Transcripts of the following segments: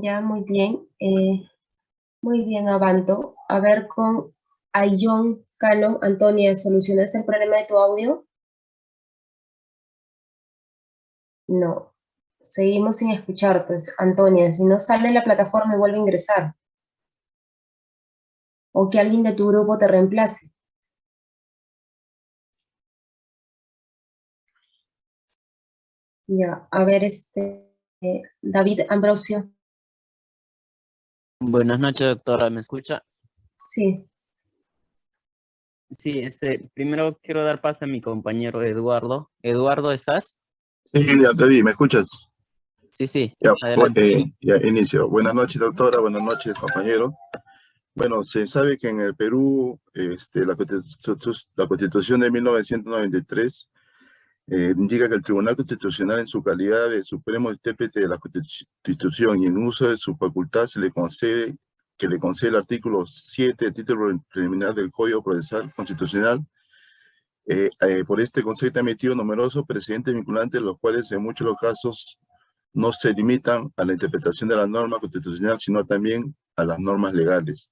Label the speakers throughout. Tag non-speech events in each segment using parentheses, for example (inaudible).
Speaker 1: Ya, muy bien. Eh, muy bien, Avanto. A ver, con Ayón Cano, Antonia, ¿solucionas el problema de tu audio? No. Seguimos sin escucharte, Antonia. Si no sale la plataforma, vuelve a ingresar. O que alguien de tu grupo te reemplace. Ya, a ver, este, eh, David Ambrosio.
Speaker 2: Buenas noches, doctora, ¿me escucha?
Speaker 1: Sí.
Speaker 2: Sí, este, primero quiero dar paso a mi compañero Eduardo. Eduardo, ¿estás?
Speaker 3: Sí, ya te vi, ¿me escuchas?
Speaker 2: Sí, sí,
Speaker 3: ya,
Speaker 2: adelante.
Speaker 3: Eh, ya inicio. Buenas noches, doctora, buenas noches, compañero. Bueno, se sabe que en el Perú este, la, la Constitución de 1993 eh, indica que el Tribunal Constitucional en su calidad de supremo intérprete de la Constitución y en uso de su facultad se le concede que le concede el artículo 7 del título preliminar del Código Procesal Constitucional. Eh, eh, por este concepto ha emitido numerosos precedentes vinculantes, los cuales en muchos de los casos no se limitan a la interpretación de la norma constitucional, sino también a las normas legales.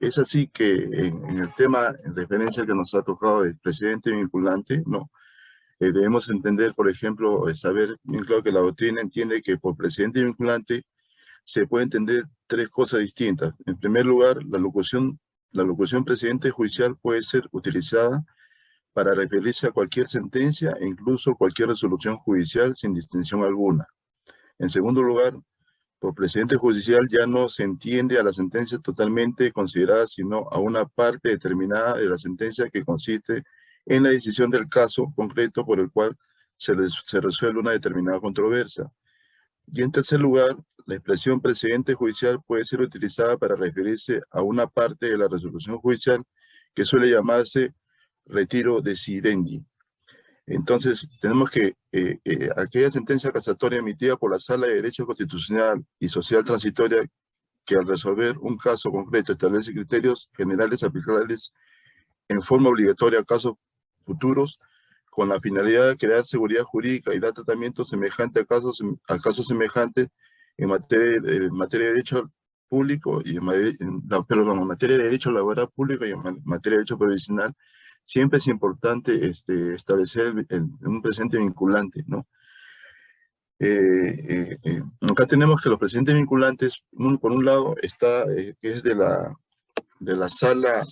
Speaker 3: Es así que en, en el tema, en referencia que nos ha tocado del presidente vinculante, no, eh, debemos entender, por ejemplo, eh, saber bien claro que la doctrina entiende que por presidente vinculante se puede entender tres cosas distintas. En primer lugar, la locución, la locución presidente judicial puede ser utilizada para referirse a cualquier sentencia e incluso cualquier resolución judicial sin distinción alguna. En segundo lugar, por presidente judicial ya no se entiende a la sentencia totalmente considerada, sino a una parte determinada de la sentencia que consiste en la decisión del caso concreto por el cual se, se resuelve una determinada controversia. Y en tercer lugar, la expresión precedente judicial puede ser utilizada para referirse a una parte de la resolución judicial que suele llamarse retiro decidendi. Entonces, tenemos que eh, eh, aquella sentencia casatoria emitida por la Sala de Derecho Constitucional y Social Transitoria que al resolver un caso concreto establece criterios generales aplicables en forma obligatoria a casos futuros con la finalidad de crear seguridad jurídica y dar tratamiento semejante a casos, a casos semejantes en materia, en materia de derecho público y en, perdón, en materia de derecho laboral público y en materia de derecho provisional, siempre es importante este, establecer un presente vinculante, ¿no? Eh, eh, eh, acá tenemos que los presentes vinculantes, por un lado, está, que es de la, de la sala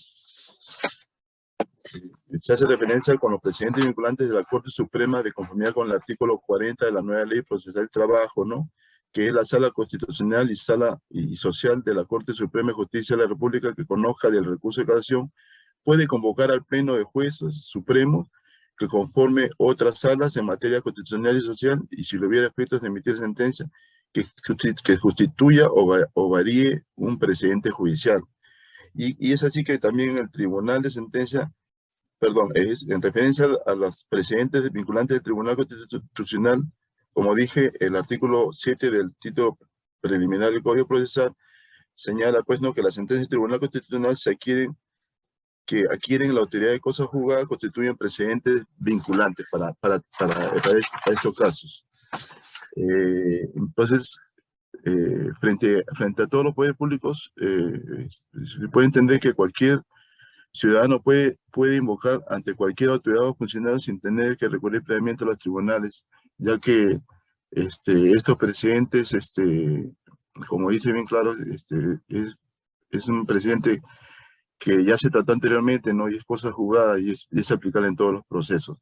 Speaker 3: se hace referencia con los presidentes vinculantes de la Corte Suprema de conformidad con el artículo 40 de la nueva ley procesal del trabajo, ¿no? que es la sala constitucional y sala y social de la Corte Suprema de Justicia de la República que conozca del recurso de casación, puede convocar al pleno de jueces supremos que conforme otras salas en materia constitucional y social y si lo hubiera efectos de emitir sentencia que, que constituya o, varíe un precedente judicial. Y, es así que también el tribunal de sentencia perdón, es en referencia a los precedentes vinculantes del Tribunal Constitucional, como dije, el artículo 7 del título preliminar del Código Procesal señala pues no que las sentencias del Tribunal Constitucional se adquieren que adquieren la autoridad de cosas juzgadas constituyen precedentes vinculantes para, para, para, estos casos. Eh, entonces, eh, frente, frente a todos los poderes públicos, eh, se puede entender que cualquier ciudadano puede, puede invocar ante cualquier autoridad o funcionario sin tener que recurrir previamente a los tribunales, ya que este, estos presidentes, este, como dice bien claro, este, es, es un presidente que ya se trató anteriormente, ¿no? Y es cosa jugada y es, es aplicable en todos los procesos.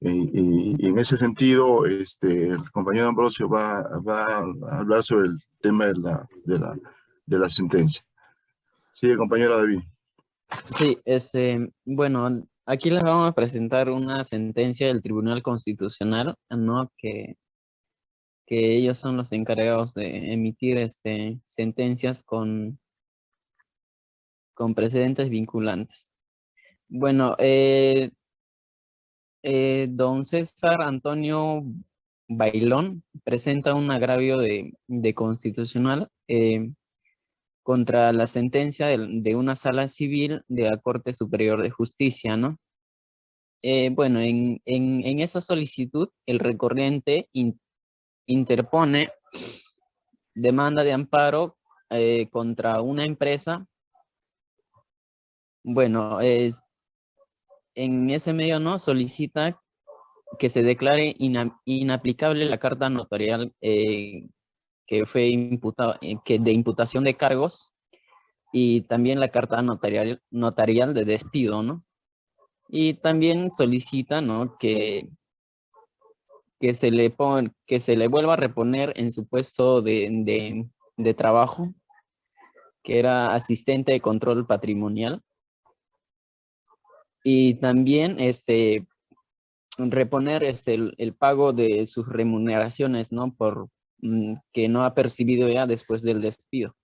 Speaker 3: Y, en ese sentido, este, el compañero Ambrosio va, va a hablar sobre el tema de la, de la, de la sentencia. Sigue, compañero David.
Speaker 2: Sí, este, bueno, aquí les vamos a presentar una sentencia del Tribunal Constitucional, ¿no? Que, que ellos son los encargados de emitir este, sentencias con, con precedentes vinculantes. Bueno, eh, eh, don César Antonio Bailón presenta un agravio de, de constitucional eh, contra la sentencia de, una sala civil de la Corte Superior de Justicia, ¿no? Eh, bueno, en, esa solicitud el recorriente interpone demanda de amparo eh, contra una empresa. Bueno, es, en ese medio no solicita que se declare inaplicable la carta notarial eh, que fue imputado, eh, que de imputación de cargos y también la carta notarial, notarial de despido, ¿no? Y también solicita, ¿no? Que, que, se le que se le vuelva a reponer en su puesto de, de, trabajo, que era asistente de control patrimonial. Y también este, reponer este, el, pago de sus remuneraciones, ¿no? Por que no ha percibido ya después del despido.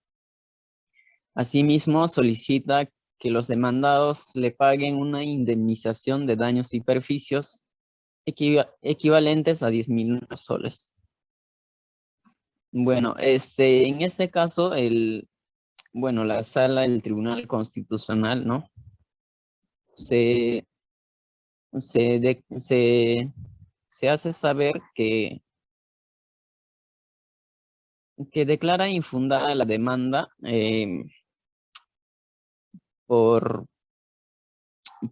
Speaker 2: Asimismo, solicita que los demandados le paguen una indemnización de daños y perjuicios equivalentes a 10 mil soles. Bueno, este, en este caso, el, bueno, la sala del Tribunal Constitucional, ¿no? Se, se, se, hace saber que, que declara infundada la demanda eh, por,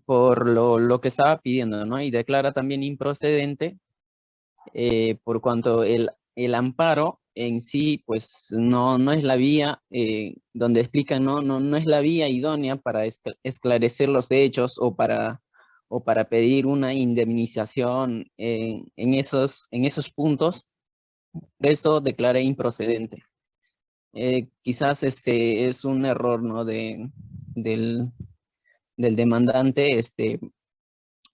Speaker 2: por lo, lo, que estaba pidiendo, ¿no? Y declara también improcedente eh, por cuanto el, el amparo en sí, pues no, no es la vía eh, donde explican, no, no, no es la vía idónea para esclarecer los hechos o para o para pedir una indemnización en, esos, en esos puntos, eso declara improcedente. Eh, quizás este es un error ¿no? de, del, del demandante este,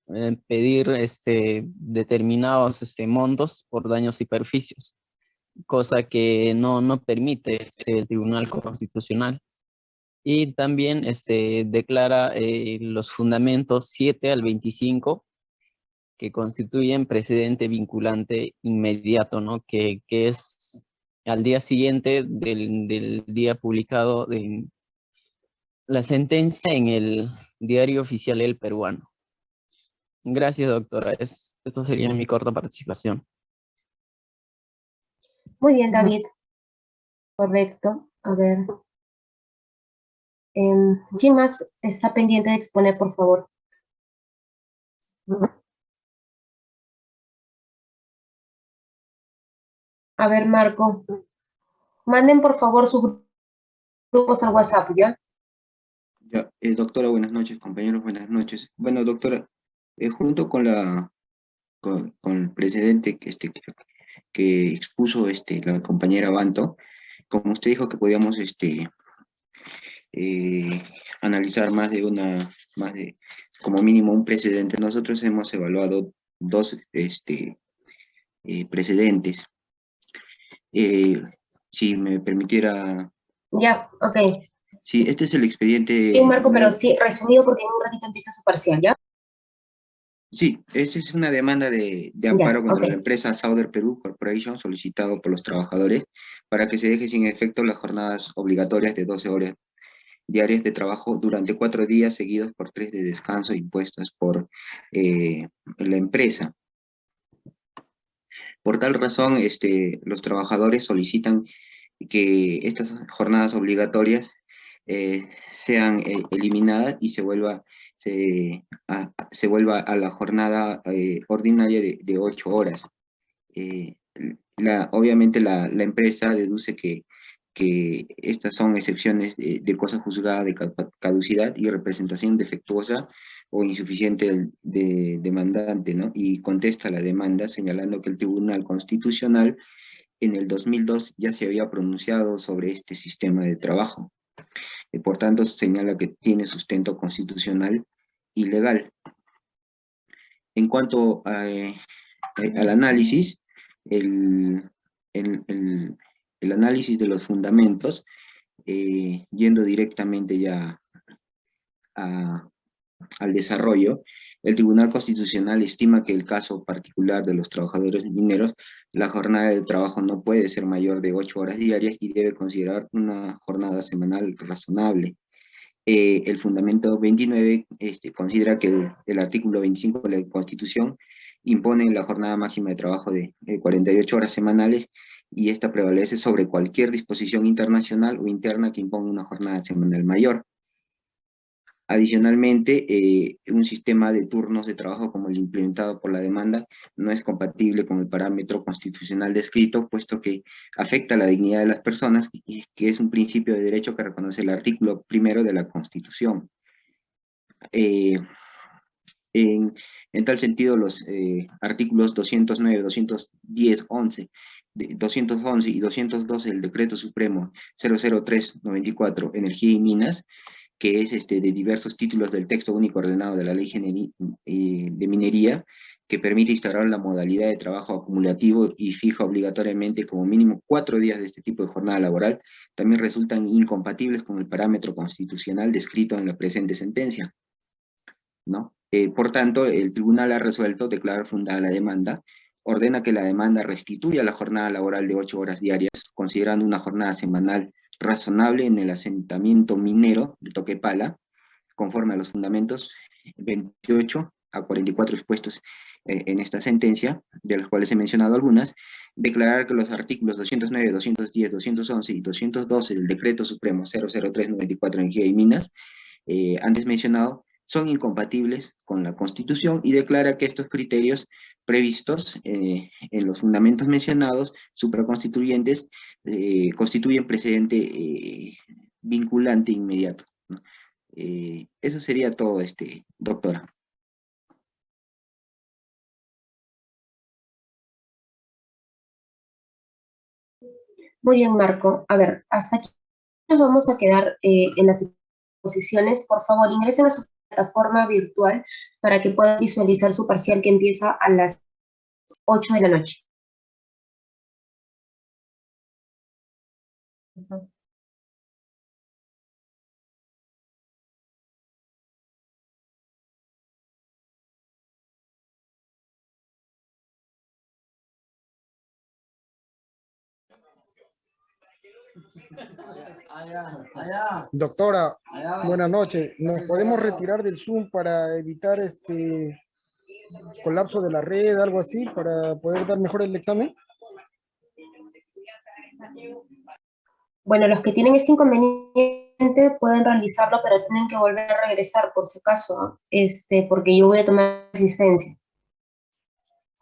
Speaker 2: eh, pedir este, determinados este, montos por daños y perjuicios, cosa que no, no permite el Tribunal Constitucional y también este, declara eh, los fundamentos 7 al 25 que constituyen precedente vinculante inmediato, ¿no? Que, que es al día siguiente del, del día publicado de la sentencia en el diario oficial El Peruano. Gracias, doctora. Es, esto sería mi corta participación.
Speaker 1: Muy bien, David. Correcto. A ver, Em, ¿Quién más está pendiente de exponer, por favor? A ver, Marco. Manden, por favor, sus grupos al WhatsApp, ¿ya?
Speaker 4: Ya, eh, doctora, buenas noches, compañeros, buenas noches. Bueno, doctora, eh, junto con la con, el precedente que, este, que expuso este, la compañera Banto, como usted dijo que podíamos este, eh, analizar más de una, más de, como mínimo un precedente. Nosotros hemos evaluado dos este, precedentes. Eh, si me permitiera...
Speaker 1: Ya, ok.
Speaker 4: Sí, este es el expediente...
Speaker 1: Sí, Marco, pero sí, resumido porque en un ratito empieza su parcial, ¿ya?
Speaker 4: Sí, esa es una demanda de, de amparo contra la empresa Sauder Perú Corporation solicitado por los trabajadores para que se deje sin efecto las jornadas obligatorias de 12 horas diarias de trabajo durante cuatro días seguidos por tres de descanso impuestas por eh, la empresa. Por tal razón, este, los trabajadores solicitan que estas jornadas obligatorias eh, sean eh, eliminadas y se vuelva, a, la jornada ordinaria de, ocho horas. La, obviamente la, empresa deduce que estas son excepciones de, cosa juzgada de caducidad y representación defectuosa o insuficiente del de, demandante, ¿no? Y contesta la demanda señalando que el Tribunal Constitucional en el 2002 ya se había pronunciado sobre este sistema de trabajo. Y por tanto, señala que tiene sustento constitucional y legal. En cuanto eh, al análisis, el, el el análisis de los fundamentos, eh, yendo directamente ya al desarrollo, el Tribunal Constitucional estima que el caso particular de los trabajadores mineros, la jornada de trabajo no puede ser mayor de ocho horas diarias y debe considerar una jornada semanal razonable. Eh, el fundamento 29 este, considera que el, el, artículo 25 de la Constitución impone la jornada máxima de trabajo de 48 horas semanales y esta prevalece sobre cualquier disposición internacional o interna que imponga una jornada semanal mayor. Adicionalmente, eh, un sistema de turnos de trabajo como el implementado por la demanda no es compatible con el parámetro constitucional descrito, puesto que afecta la dignidad de las personas y que es un principio de derecho que reconoce el artículo primero de la Constitución. Eh, en, tal sentido, los eh, artículos 209, 210, 11, 211 y 212 del Decreto Supremo 003-94, Energía y Minas, que es este, de diversos títulos del texto único ordenado de la Ley eh, de Minería, que permite instaurar la modalidad de trabajo acumulativo y fija obligatoriamente como mínimo cuatro días de este tipo de jornada laboral, también resultan incompatibles con el parámetro constitucional descrito en la presente sentencia. ¿no? Eh, por tanto, el tribunal ha resuelto declarar fundada la demanda, ordena que la demanda restituya la jornada laboral de ocho horas diarias, considerando una jornada semanal razonable en el asentamiento minero de Toquepala, conforme a los fundamentos 28 a 44 expuestos eh, en esta sentencia, de los cuales he mencionado algunas, declarar que los artículos 209, 210, 211 y 212 del Decreto Supremo 00394 Energía y Minas, eh, antes mencionado, son incompatibles con la Constitución y declara que estos criterios previstos eh, en los fundamentos mencionados, supraconstituyentes, eh, constituyen precedente eh, vinculante inmediato. eso sería todo, este, doctora.
Speaker 1: Muy bien, Marco. A ver, hasta aquí nos vamos a quedar en las exposiciones. Por favor, ingresen a su plataforma virtual para que puedan visualizar su parcial que empieza a las 8 de la noche.
Speaker 5: Doctora, buenas noches. ¿Nos podemos retirar del Zoom para evitar este colapso de la red, algo así, para poder dar mejor el examen?
Speaker 1: Bueno, los que tienen ese inconveniente pueden realizarlo, pero tienen que volver a regresar por si acaso, este, porque yo voy a tomar asistencia.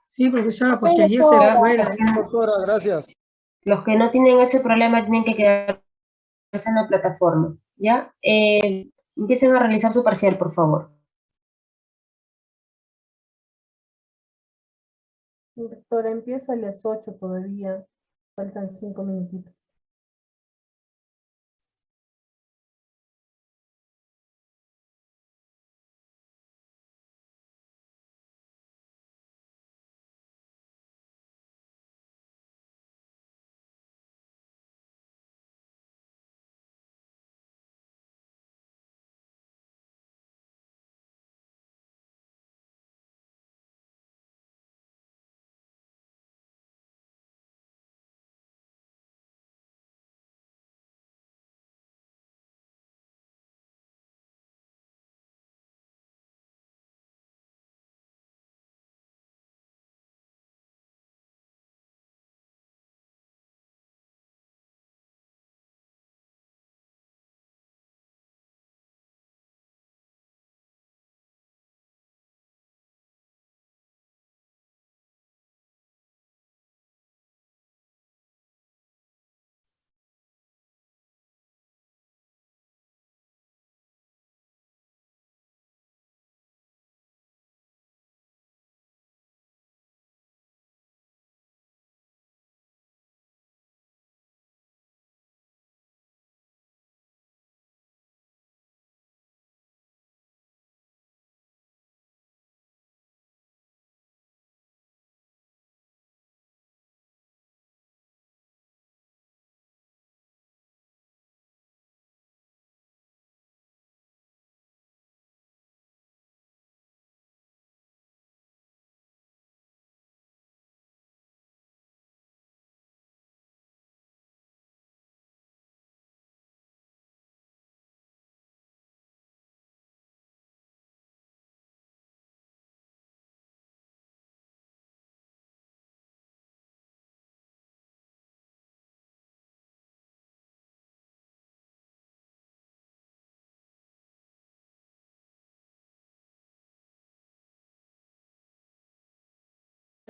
Speaker 6: Sí, profesora, porque allí será bueno.
Speaker 5: Doctora, gracias.
Speaker 1: Los que no tienen ese problema tienen que quedarse en la plataforma, ¿ya? Eh, empiecen a realizar su parcial, por favor.
Speaker 6: Doctora, empieza a las 8 todavía, faltan 5 minutitos.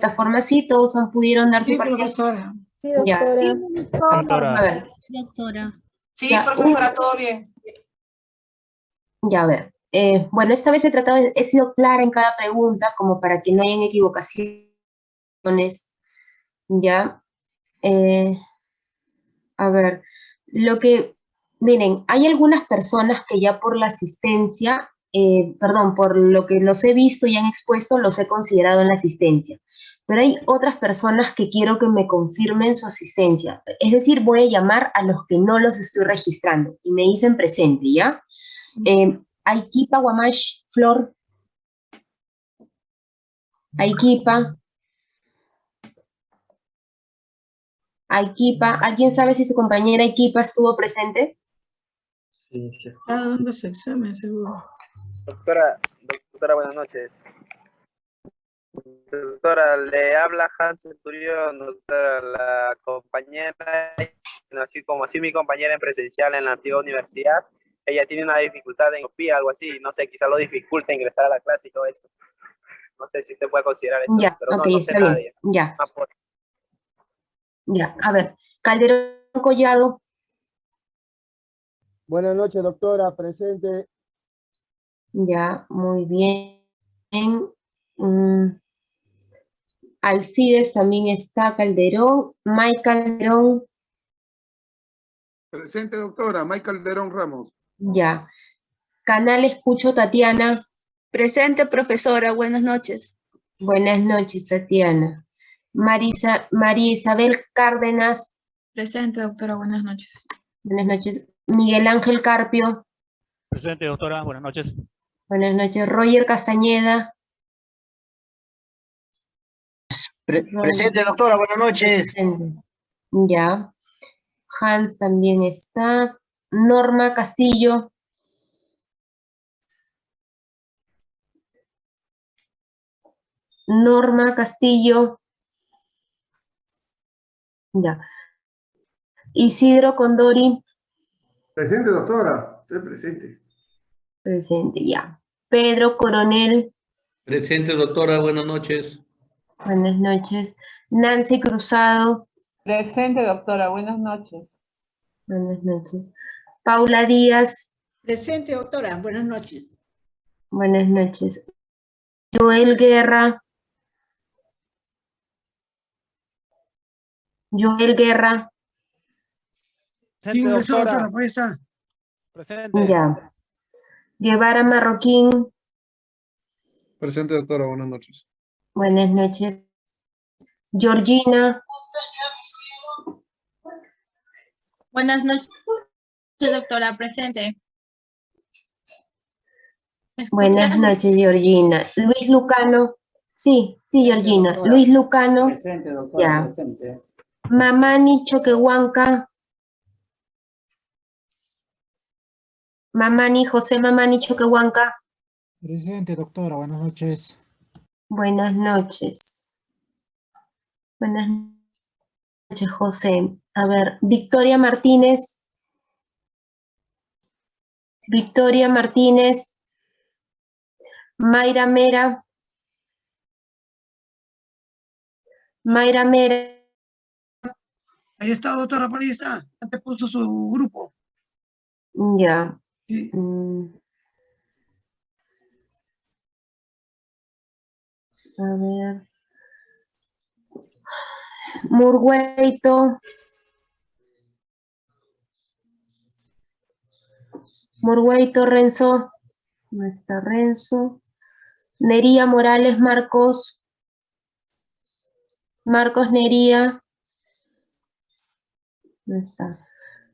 Speaker 1: Plataforma sí, todos pudieron dar su
Speaker 7: Sí,
Speaker 1: parcial.
Speaker 7: profesora.
Speaker 6: Sí,
Speaker 1: Ya.
Speaker 6: doctora.
Speaker 1: A ver,
Speaker 8: Doctora.
Speaker 7: Sí,
Speaker 1: Ya,
Speaker 7: profesora, todo bien.
Speaker 1: ya a ver. Eh, bueno, esta vez he tratado, de- he sido clara en cada pregunta, como para que no hayan equivocaciones. Ya. Eh, a ver, lo que, miren, hay algunas personas que ya por la asistencia, eh, perdón, por lo que los he visto y han expuesto, los he considerado en la asistencia. Pero hay otras personas que quiero que me confirmen su asistencia. Es decir, voy a llamar a los que no los estoy registrando y me dicen presente, ¿ya? Eh, Aikipa Guamash Flor. Aikipa. Aikipa. ¿Alguien sabe si su compañera Aikipa estuvo presente?
Speaker 7: Está dando su examen, seguro.
Speaker 9: Doctora, doctora, buenas noches. Doctora, le habla Hans Centurión, doctora, la compañera, así como así mi compañera en presencial en la antigua universidad, ella tiene una dificultad en copia, algo así, no sé, quizá lo dificulte ingresar a la clase y todo eso. No sé si usted puede considerar eso,
Speaker 1: Ya,
Speaker 9: pero no, no sé nada de.
Speaker 1: Ya,
Speaker 9: por-
Speaker 1: ya. A ver, Calderón Collado.
Speaker 10: Buenas noches, doctora, presente.
Speaker 1: Ya, muy bien. Mm, Alcides también está Calderón. Mike Calderón.
Speaker 3: Presente, doctora. Michael Calderón Ramos.
Speaker 1: Ya. Canal Escucho Tatiana.
Speaker 8: Presente, profesora. Buenas noches.
Speaker 1: Buenas noches, Tatiana. Marisa, María Isabel Cárdenas.
Speaker 8: Presente, doctora. Buenas noches.
Speaker 1: Buenas noches. Miguel Ángel Carpio.
Speaker 11: Presente, doctora. Buenas noches.
Speaker 1: Buenas noches. Roger Castañeda.
Speaker 12: Pre- presente, doctora, buenas noches.
Speaker 1: Presente. Ya. Hans también está. Norma Castillo. Norma Castillo. Ya. Isidro Condori.
Speaker 3: Presente, doctora. Estoy presente.
Speaker 1: Presente, ya. Pedro Coronel.
Speaker 11: Presente, doctora. Buenas noches.
Speaker 1: Buenas noches. Nancy Cruzado.
Speaker 6: Presente, doctora. Buenas noches.
Speaker 1: Buenas noches. Paula Díaz.
Speaker 7: Presente, doctora. Buenas noches.
Speaker 1: Buenas noches. Joel Guerra. Joel Guerra.
Speaker 11: Presente, doctora.
Speaker 5: está.
Speaker 11: Presente.
Speaker 1: Ya. Guevara Marroquín.
Speaker 10: Presente, doctora, buenas noches.
Speaker 1: Buenas noches. Georgina.
Speaker 8: Buenas noches, doctora. Presente. ¿Me
Speaker 1: Buenas noches, Georgina. Luis Lucano. Sí, sí, Georgina. Luis Lucano.
Speaker 11: Presente, doctora.
Speaker 1: Ya.
Speaker 11: Presente.
Speaker 1: Mamani Choquehuanca. Mamani, José Mamani Choquehuanca.
Speaker 5: Presente, doctora, buenas noches.
Speaker 1: Buenas noches. Buenas noches, José. A ver, Victoria Martínez. Victoria Martínez. Mayra Mera. Mayra Mera.
Speaker 5: Ahí está, doctora, por ahí está. Ya te puso su grupo.
Speaker 1: Ya.
Speaker 5: Sí.
Speaker 1: Mm. A ver. Murgueito. Murgueito Renzo. No está Renzo. Nería Morales Marcos. Marcos Nería. No está.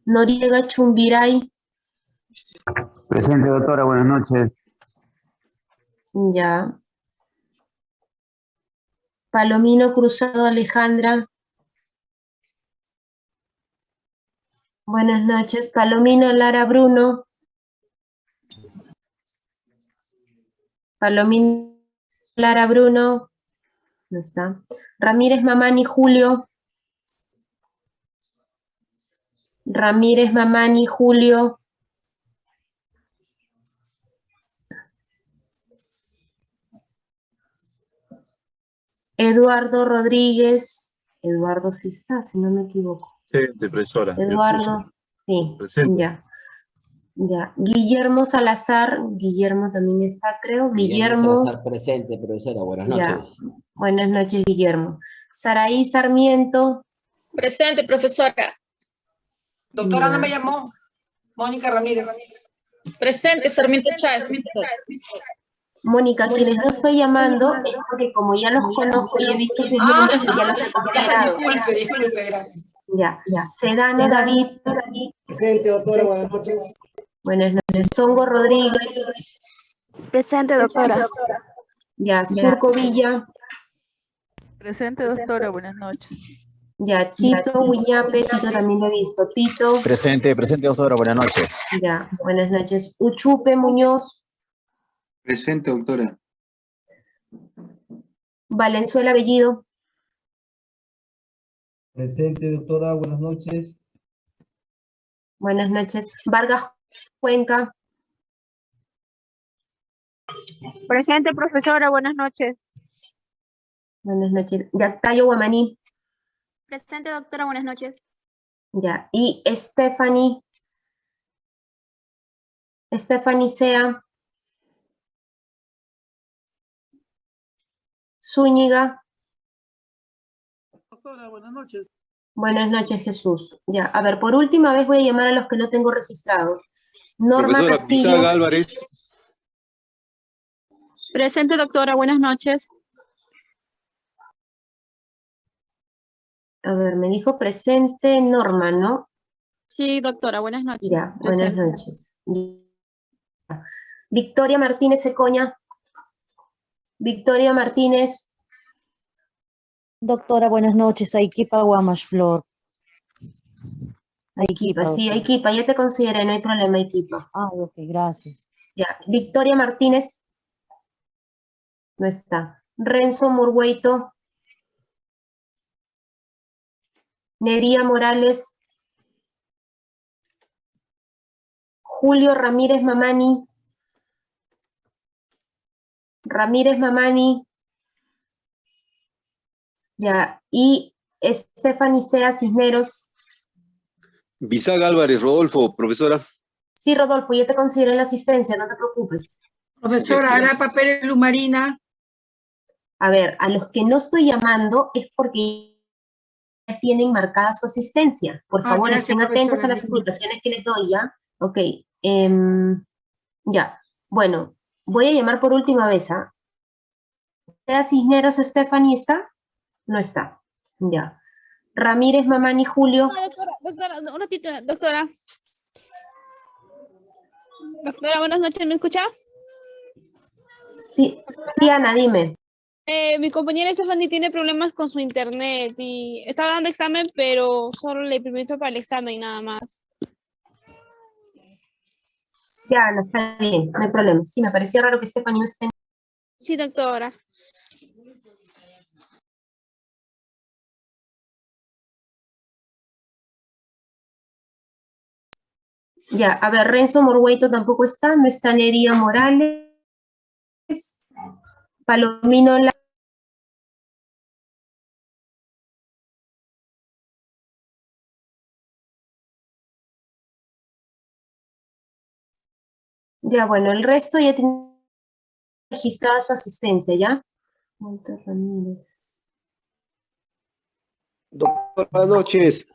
Speaker 1: Noriega Chumbiray.
Speaker 12: Presente, doctora, buenas noches.
Speaker 1: Ya. Palomino Cruzado Alejandra. Buenas noches. Palomino Lara Bruno. Palomino Lara Bruno. No está. Ramírez Mamani Julio. Ramírez Mamani Julio. Eduardo Rodríguez. Eduardo sí está, si no me equivoco.
Speaker 3: Presente, profesora.
Speaker 1: Eduardo, sí,
Speaker 3: Presente.
Speaker 1: ya. Ya. Guillermo Salazar, Guillermo también está, creo. Guillermo,
Speaker 13: Salazar presente, profesora. Buenas
Speaker 1: Ya.
Speaker 13: noches.
Speaker 1: buenas noches, Guillermo. Saraí Sarmiento,
Speaker 8: Presente, profesora.
Speaker 14: Doctora, no
Speaker 1: Ya.
Speaker 14: me llamó. Mónica Ramírez.
Speaker 8: Presente, Sarmiento Chávez.
Speaker 1: Mónica, quienes no estoy llamando es porque como ya los conozco y he visto sus
Speaker 14: Ah,
Speaker 1: nombres, ya los he considerado.
Speaker 14: disculpe, disculpe, gracias.
Speaker 1: Ya, ya. Sedano David,
Speaker 10: Presente, doctora, buenas noches.
Speaker 1: buenas noches. Songo Rodríguez,
Speaker 8: Presente, doctora.
Speaker 1: ya. Surco Villa,
Speaker 15: Presente, doctora, buenas noches.
Speaker 1: ya. Tito Huiñape, Tito también lo he visto. Tito,
Speaker 16: Presente, presente, doctora, buenas noches.
Speaker 1: ya. Buenas noches. Uchupe Muñoz,
Speaker 4: Presente, doctora.
Speaker 1: Valenzuela Bellido,
Speaker 10: Presente, doctora, buenas noches.
Speaker 1: buenas noches. Vargas Cuenca,
Speaker 8: Presente, profesora, buenas noches.
Speaker 1: buenas noches. Yactayo Guamaní,
Speaker 8: Presente, doctora, buenas noches.
Speaker 1: ya. Y Stephanie, Stephanie Sea, Zúñiga,
Speaker 7: Doctora, buenas noches.
Speaker 1: buenas noches Jesús. Ya, a ver, por última vez voy a llamar a los que no tengo registrados. Norma
Speaker 17: Profesora
Speaker 1: Castillo,
Speaker 17: Pizaga Álvarez.
Speaker 8: Presente, doctora, buenas noches.
Speaker 1: a ver, me dijo presente Norma, ¿no?
Speaker 8: Sí, doctora, buenas noches.
Speaker 1: Ya, buenas
Speaker 8: Presente.
Speaker 1: noches. Victoria Martínez Ecoña. Victoria Martínez,
Speaker 18: Doctora, buenas noches. Aikipa Guamash Flor.
Speaker 1: Aikipa, sí, Aikipa, ya te consideré, no hay problema, Aikipa.
Speaker 18: Ah, ok, gracias.
Speaker 1: Ya, Victoria Martínez, no está. Renzo Murgueito, Nería Morales, Julio Ramírez Mamani, Ramírez Mamani, ya, y Stephanie Sea Cisneros.
Speaker 17: Bizaga Álvarez Rodolfo, profesora.
Speaker 1: Sí, Rodolfo, ya te consideré la asistencia, no te preocupes.
Speaker 14: Profesora, ¿hará papel Lumarina?
Speaker 1: A ver, a los que no estoy llamando es porque ya tienen marcada su asistencia. Por
Speaker 14: Ah,
Speaker 1: favor,
Speaker 14: gracias,
Speaker 1: estén atentos a las indicaciones que les doy, ¿ya? Ok, em, ya. Bueno, voy a llamar por última vez, ¿ah? ¿Sea Cisneros Stephanie está? No está. Ya. Ramírez Mamani Julio.
Speaker 8: doctora, doctora, un ratito, doctora. Doctora, buenas noches, ¿me escucha?
Speaker 1: Sí, sí, Ana, dime.
Speaker 8: Eh, mi compañera Stephanie tiene problemas con su internet y estaba dando examen, pero solo le permito para el examen nada más.
Speaker 1: Ya, Ana, está bien, no hay problema. Sí, me parecía raro que Stephanie no esté.
Speaker 8: Sí, doctora.
Speaker 1: Ya, a ver, Renzo Morgueito tampoco está, no está Nería Morales. Palomino La- Ya, bueno, el resto ya tiene registrada su asistencia, ¿ya? Walter Ramírez.
Speaker 17: Doctor, buenas noches.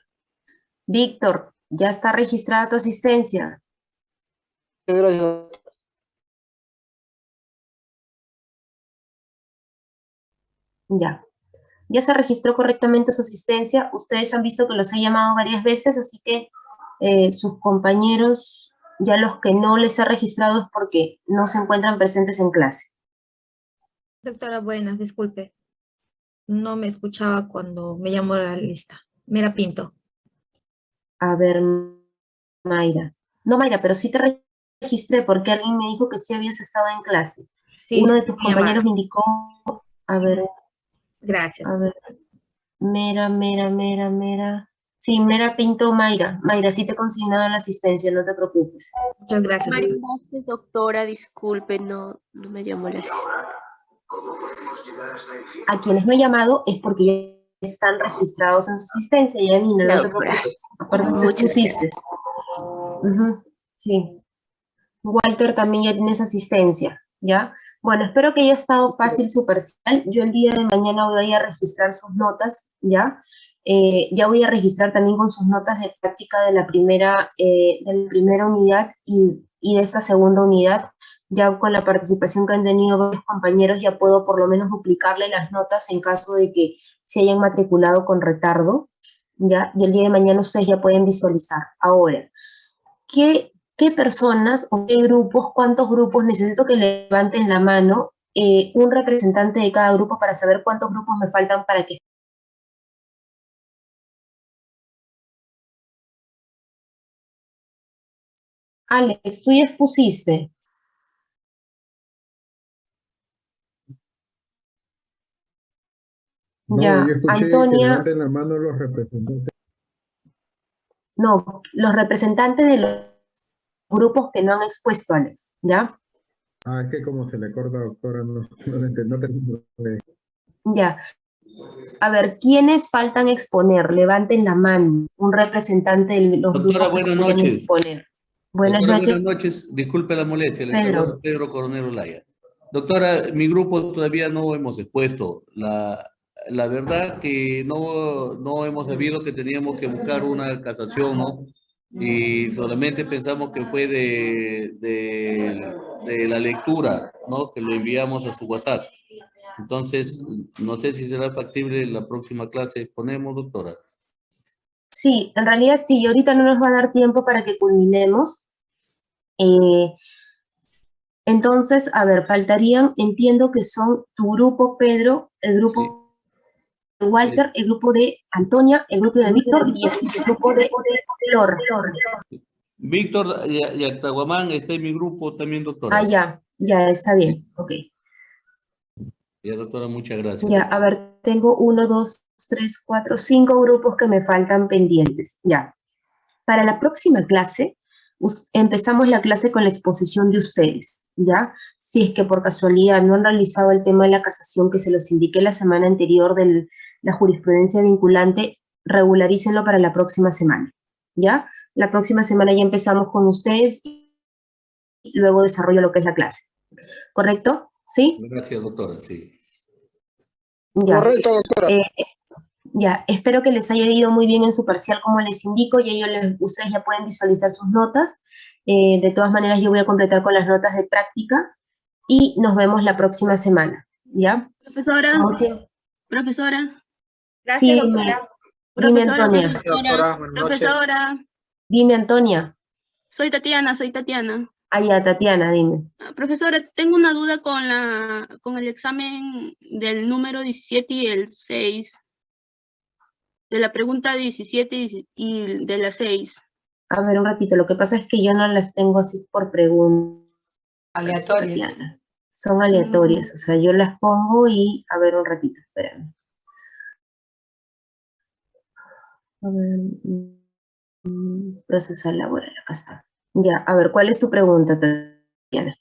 Speaker 1: Víctor, ya está registrada tu asistencia.
Speaker 17: Gracias.
Speaker 1: Ya. Ya se registró correctamente su asistencia. Ustedes han visto que los he llamado varias veces, así que eh, sus compañeros, ya los que no les ha registrado es porque no se encuentran presentes en clase.
Speaker 19: Doctora, buenas, disculpe. No me escuchaba cuando me llamó a la lista. Mira Pinto.
Speaker 1: A ver, Mayra. No, Mayra, pero sí te re- registré porque alguien me dijo que sí habías estado en clase.
Speaker 19: Sí,
Speaker 1: Uno de tus
Speaker 19: me
Speaker 1: compañeros me indicó, a ver,
Speaker 19: Gracias.
Speaker 1: a ver, Mera, Mera, Mera, Mera. Sí, Mera Pinto Mayra. Mayra, sí te he consignado la asistencia, no te preocupes.
Speaker 19: Muchas gracias.
Speaker 20: María Vázquez, doctora, disculpe, no, no me llamó la
Speaker 1: A quienes no he llamado es porque ya están registrados en su asistencia, Janina, no te
Speaker 20: Doctora.
Speaker 1: preocupes.
Speaker 20: Muchas.
Speaker 1: Ujú, Sí. Walter también ya tienes asistencia, ¿ya? Bueno, espero que haya estado fácil su parcial. Yo el día de mañana voy a registrar sus notas, ¿ya? Eh, ya voy a registrar también con sus notas de práctica de la primera, eh, de la primera unidad y, y de esta segunda unidad. Ya con la participación que han tenido varios compañeros ya puedo por lo menos duplicarle las notas en caso de que se hayan matriculado con retardo, ¿ya? Y el día de mañana ustedes ya pueden visualizar. Ahora, ¿qué, qué personas o qué grupos, cuántos grupos necesito que levanten la mano eh, un representante de cada grupo para saber cuántos grupos me faltan para que Alex, tú ya expusiste.
Speaker 5: No,
Speaker 1: Ya,
Speaker 5: yo escuché que
Speaker 1: Antonia.
Speaker 5: levanten la mano los representantes.
Speaker 1: No, los representantes de los grupos que no han expuesto, Alex, ¿ya?
Speaker 5: Ah, es que como se le corta, doctora, no, no, lo entiendo, no
Speaker 1: Ya. A ver, ¿quiénes faltan exponer? Levanten la mano. Un representante de los
Speaker 11: Doctora,
Speaker 1: grupos que
Speaker 11: buenas
Speaker 1: quieren
Speaker 11: noches.
Speaker 1: exponer. Buenas
Speaker 11: Doctora,
Speaker 1: noches.
Speaker 11: Buenas noches. Disculpe la molestia. Le
Speaker 1: Pedro.
Speaker 11: Pedro Coronel Olaya. Doctora, mi grupo todavía no hemos expuesto. La, la verdad que no, no hemos sabido que teníamos que buscar una casación, ¿no? Y solamente pensamos que fue de, de, de la lectura, ¿no? Que lo enviamos a su WhatsApp. Entonces, no sé si será factible la próxima clase. Ponemos, doctora.
Speaker 1: Sí, en realidad sí, ahorita no nos va a dar tiempo para que culminemos. Eh, entonces, a ver, faltarían, entiendo que son tu grupo, Pedro, el grupo de Walter, el grupo de Antonia, el grupo de Víctor y el grupo de Flor.
Speaker 11: Víctor y, y Actaguamán está en mi grupo también, doctora.
Speaker 1: Ah, ya, ya, está bien, ok.
Speaker 11: Ya, doctora, muchas gracias.
Speaker 1: Ya, a ver, tengo uno, dos, tres, cuatro, cinco grupos que me faltan pendientes. Ya. Para la próxima clase, empezamos la clase con la exposición de ustedes, ¿ya? Si es que por casualidad no han realizado el tema de la casación que se los indiqué la semana anterior de la jurisprudencia vinculante, regularícenlo para la próxima semana, ¿ya? La próxima semana ya empezamos con ustedes y luego desarrollo lo que es la clase. ¿Correcto? ¿Sí?
Speaker 11: Gracias, doctora. Sí.
Speaker 1: Ya.
Speaker 5: Correcto, doctora.
Speaker 1: Eh, ya, espero que les haya ido muy bien en su parcial como les indico, y ellos les- ustedes ya pueden visualizar sus notas. Eh, de todas maneras, yo voy a completar con las notas de práctica y nos vemos la próxima semana, ¿ya?
Speaker 8: Profesora, profesora.
Speaker 1: Sí, dime, dime,
Speaker 8: Profesora,
Speaker 1: Antonia.
Speaker 8: profesora, profesora.
Speaker 1: Dime, Antonia.
Speaker 8: Soy Tatiana, soy Tatiana.
Speaker 1: Ah, ya, Tatiana, dime.
Speaker 8: Ah, Profesora, tengo una duda con la con el examen del número 17 y el 6. De la pregunta 17 y de la 6.
Speaker 1: A ver, un ratito, lo que pasa es que yo no las tengo así por pregunta.
Speaker 14: Aleatorias.
Speaker 1: Son aleatorias, o sea, yo las pongo y, a ver, un ratito, espérame. A ver, mm, procesar laboral, acá está. Ya, a ver, ¿cuál es tu pregunta, Tatiana?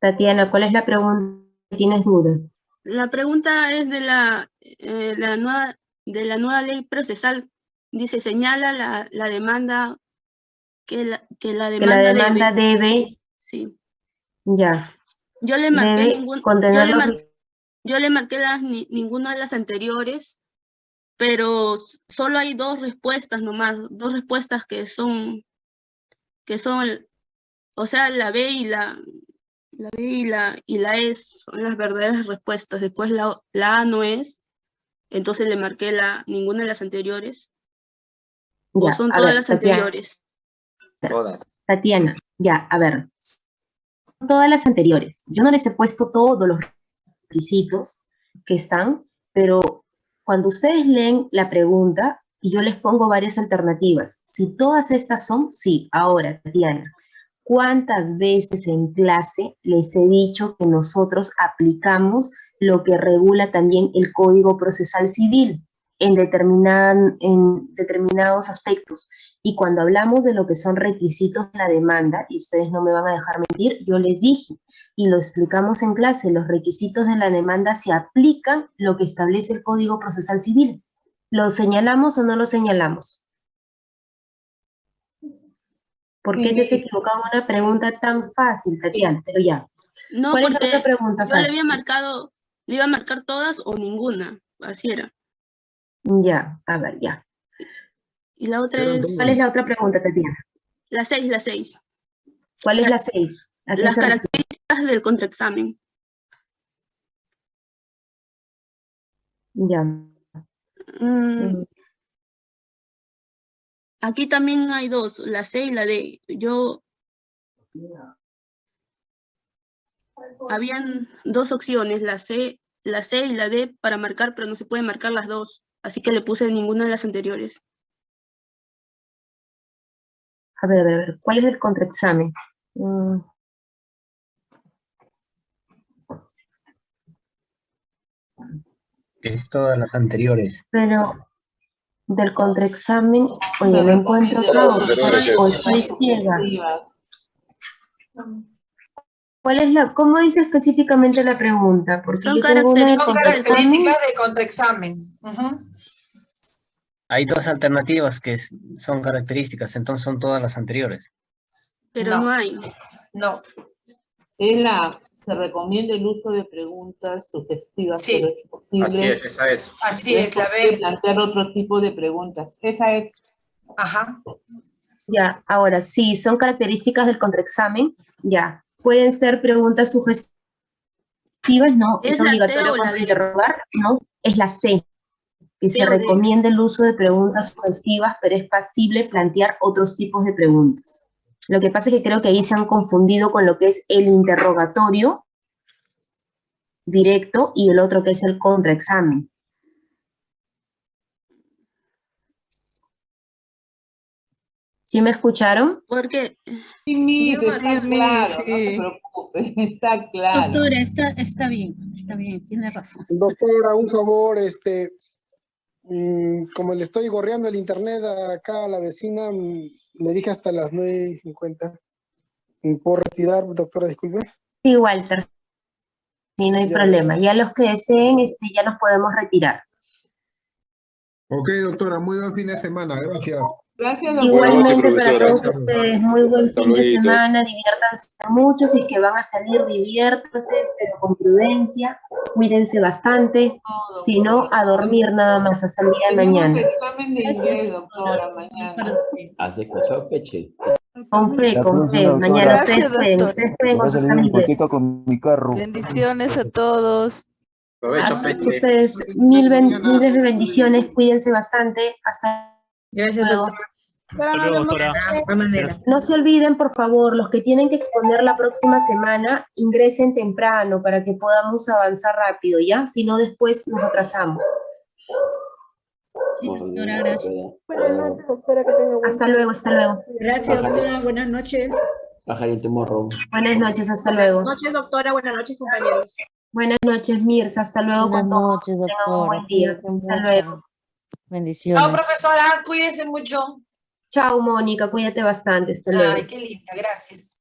Speaker 1: Tatiana, ¿cuál es la pregunta? ¿Tienes dudas?
Speaker 8: La pregunta es de la, eh, la nueva, de la nueva ley procesal. Dice, señala la, la demanda que la, que la
Speaker 1: Que
Speaker 8: demanda,
Speaker 1: la demanda debe,
Speaker 8: Sí.
Speaker 1: ya,
Speaker 8: Yo le marqué ningún, yo le, mar- yo le marqué las, ni- ninguna de las anteriores, pero solo hay dos respuestas nomás, dos respuestas que son, que son, o sea, la B y la, la B y la, y la E son las verdaderas respuestas. Después la, la A no es, entonces le marqué la, ninguna de las anteriores. O son todas
Speaker 1: ver,
Speaker 8: las
Speaker 1: Tatiana.
Speaker 8: anteriores.
Speaker 4: Todas.
Speaker 1: Tatiana, ya, a ver, todas las anteriores. Yo no les he puesto todos los requisitos que están, pero cuando ustedes leen la pregunta, y yo les pongo varias alternativas. Si todas estas son, sí. Ahora, Tatiana, ¿cuántas veces en clase les he dicho que nosotros aplicamos lo que regula también el Código Procesal Civil en, en determinados aspectos? Y cuando hablamos de lo que son requisitos de la demanda, y ustedes no me van a dejar mentir, yo les dije, y lo explicamos en clase, los requisitos de la demanda se aplican lo que establece el Código Procesal Civil. ¿Lo señalamos o no lo señalamos? ¿Por qué te has equivocado en una pregunta tan fácil, Tatiana? Pero ya.
Speaker 8: No,
Speaker 1: ¿Cuál es la
Speaker 8: porque
Speaker 1: otra pregunta
Speaker 8: yo le había marcado, le iba a marcar todas o ninguna, así era.
Speaker 1: Ya, a ver, ya.
Speaker 8: Y la otra es
Speaker 1: ¿Cuál es la otra pregunta, Tatiana?
Speaker 8: la seis, la seis.
Speaker 1: ¿Cuál es la seis? ¿A qué
Speaker 8: Las características del contraexamen.
Speaker 1: Ya.
Speaker 8: Mm, Aquí también hay dos, la C y la D. Yo... Habían dos opciones, la C, la C y la D para marcar, pero no se pueden marcar las dos. Así que le puse ninguna de las anteriores.
Speaker 1: A ver, a ver, a ver. ¿Cuál es el contraexamen? Mm,
Speaker 12: Es todas las anteriores.
Speaker 1: pero del contraexamen, oye, no encuentro acá o estoy, o ciega. ¿Cuál es la, cómo dice específicamente la pregunta? Porque
Speaker 8: Son
Speaker 1: yo de contraexamen.
Speaker 14: características de contraexamen.
Speaker 12: Hay dos alternativas que son características, entonces son todas las anteriores.
Speaker 8: Pero no, hay.
Speaker 14: No.
Speaker 7: Es la, se recomienda el uso de preguntas sugestivas,
Speaker 14: Sí.
Speaker 7: pero es posible.
Speaker 12: Así es, esa es.
Speaker 14: Así es, la
Speaker 7: posible
Speaker 14: B.
Speaker 7: plantear otro tipo de preguntas. Esa es.
Speaker 14: Ajá.
Speaker 1: Ya, ahora sí, son características del contraexamen. Ya, pueden ser preguntas sugestivas, no,
Speaker 8: ¿Es
Speaker 1: es,
Speaker 8: la
Speaker 1: obligatorio
Speaker 8: la
Speaker 1: interrogar, no, es la C, que se recomienda el uso de preguntas sugestivas, pero es pasible plantear otros tipos de preguntas. Lo que pasa es que creo que ahí se han confundido con lo que es el interrogatorio directo y el otro que es el contraexamen. ¿Sí me escucharon?
Speaker 8: Porque
Speaker 7: Sí,
Speaker 8: Yo
Speaker 7: está claro, no se preocupe, (laughs) está claro.
Speaker 20: Doctora, está, está bien, está bien, tiene razón.
Speaker 5: Doctora, un favor, este, como le estoy gorreando el internet acá a la vecina, mm, le dije hasta las 9.50. ¿Me ¿Puedo retirar, doctora? Disculpe.
Speaker 1: Sí, Walter. Sí, no hay
Speaker 5: Ya.
Speaker 1: problema. Ya los que deseen, este, ya nos podemos retirar.
Speaker 21: Ok, doctora, muy buen fin de semana, gracias.
Speaker 7: Gracias,
Speaker 1: Igualmente para todos ustedes, muy buen
Speaker 21: Hasta
Speaker 1: fin de semana, diviértanse mucho, si que van a salir, diviértanse, pero con prudencia, cuídense bastante, si no, a dormir nada más hasta el día de mañana.
Speaker 7: examen de inglés, doctora, mañana.
Speaker 13: ¿Has escuchado, Peche?
Speaker 1: Con fe, con fe, mañana ustedes
Speaker 15: Gracias,
Speaker 1: pueden,
Speaker 15: doctor.
Speaker 1: ustedes pueden con
Speaker 16: a
Speaker 1: su
Speaker 16: salir
Speaker 1: examen
Speaker 16: un
Speaker 1: inglés.
Speaker 16: poquito con mi carro.
Speaker 15: Bendiciones a todos.
Speaker 4: Aprovecho, Peche.
Speaker 1: todos ustedes, mil ben- miles de bendiciones, cuídense bastante, hasta
Speaker 19: Gracias,
Speaker 1: luego.
Speaker 19: doctora.
Speaker 1: No se olviden, por favor, los que tienen que exponer la próxima semana, ingresen temprano para que podamos avanzar rápido, ¿ya? Si no, después nos atrasamos.
Speaker 20: Doctora, gracias.
Speaker 6: Buenas noches, doctora, que tenga buen
Speaker 1: Hasta luego, hasta luego.
Speaker 20: Gracias, doctora. Buenas noches.
Speaker 13: Pajarito morro.
Speaker 1: Buenas noches, hasta luego.
Speaker 22: Buenas noches, doctora. Buenas noches, compañeros.
Speaker 1: Buenas noches, Mirza, hasta luego
Speaker 18: Buenas noches, doctora.
Speaker 1: buen día. Hasta luego.
Speaker 18: Bendiciones.
Speaker 14: Chao, profesora. Cuídense mucho.
Speaker 1: Chao, Mónica, cuídate bastante, hasta luego.
Speaker 14: Ay, qué linda. Gracias.